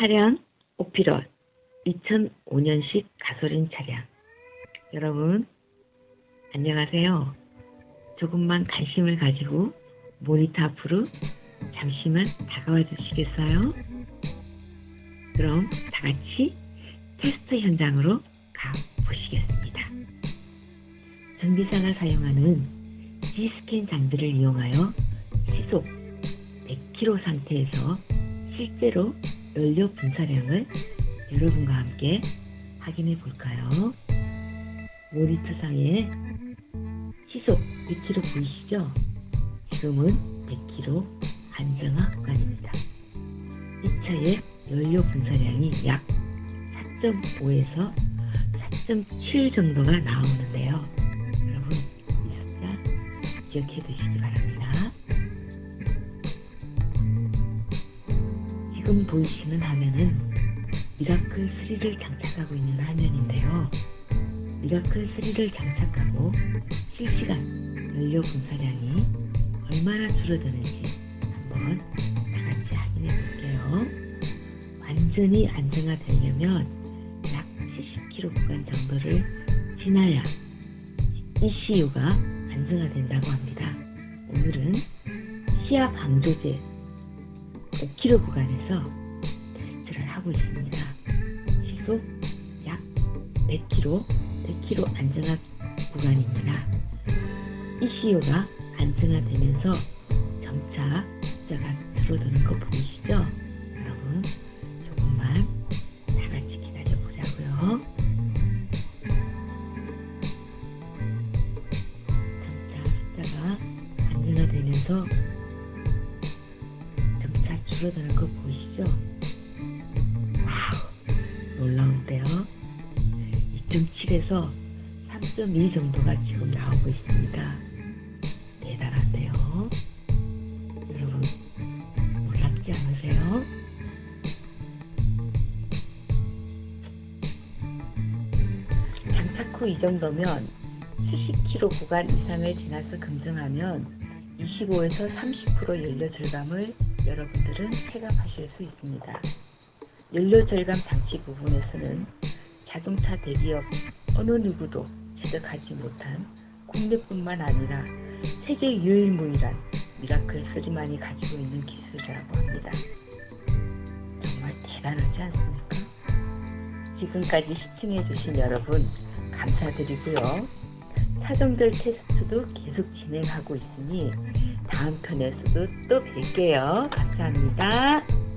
차량 오피럿 2005년식 가솔린 차량 여러분 안녕하세요. 조금만 관심을 가지고 모니터 앞으로 잠시만 다가와 주시겠어요? 그럼 다 같이 테스트 현장으로 가보시겠습니다. 전기사가 사용하는 G스캔 장비를 이용하여 시속 100km 상태에서 실제로 연료 분사량을 여러분과 함께 확인해 볼까요? 모니터상에 시속 100km 보이시죠? 지금은 100km 안정화 구간입니다. 이 차의 연료 분사량이 약 4.5에서 4.7 정도가 나오는데요. 여러분 이 숫자 기억해 두시기 바랍니다. 지금 보이시는 화면은 미라클 3를 장착하고 있는 화면인데요. 미라클 3를 장착하고 실시간 연료 분사량이 얼마나 줄어드는지 한번 다 같이 확인해 볼게요. 완전히 안정화되려면 약 70km 구간 정도를 지나야 ECU가 안정화된다고 합니다. 오늘은 시야 방조제 5km 구간에서 테스트를 하고 있습니다. 시속 약 100km, 100km 안정화 구간입니다. ECU가 안정화되면서 점차 숫자가 줄어드는 거 보이시죠? 여러분 조금만 다 같이 기다려 보자고요. 점차 숫자가 안정화되면서 줄어드는 거 보이시죠? 놀라운데요. 2.7에서 3.2 정도가 지금 나오고 있습니다. 대단한데요. 여러분 놀랍지 않으세요? 장착 후 이 정도면 70km 구간 이상을 지나서 검증하면 25에서 30% 연료 절감을 여러분들은 체감하실 수 있습니다. 연료 절감 장치 부분에서는 자동차 대기업 어느 누구도 취득하지 못한 국내뿐만 아니라 세계 유일무이한 미라클 3만이 가지고 있는 기술이라고 합니다. 정말 대단하지 않습니까? 지금까지 시청해주신 여러분 감사드리고요. 차종들 테스트도 계속 진행하고 있으니 다음 편에서도 또 뵐게요. 감사합니다.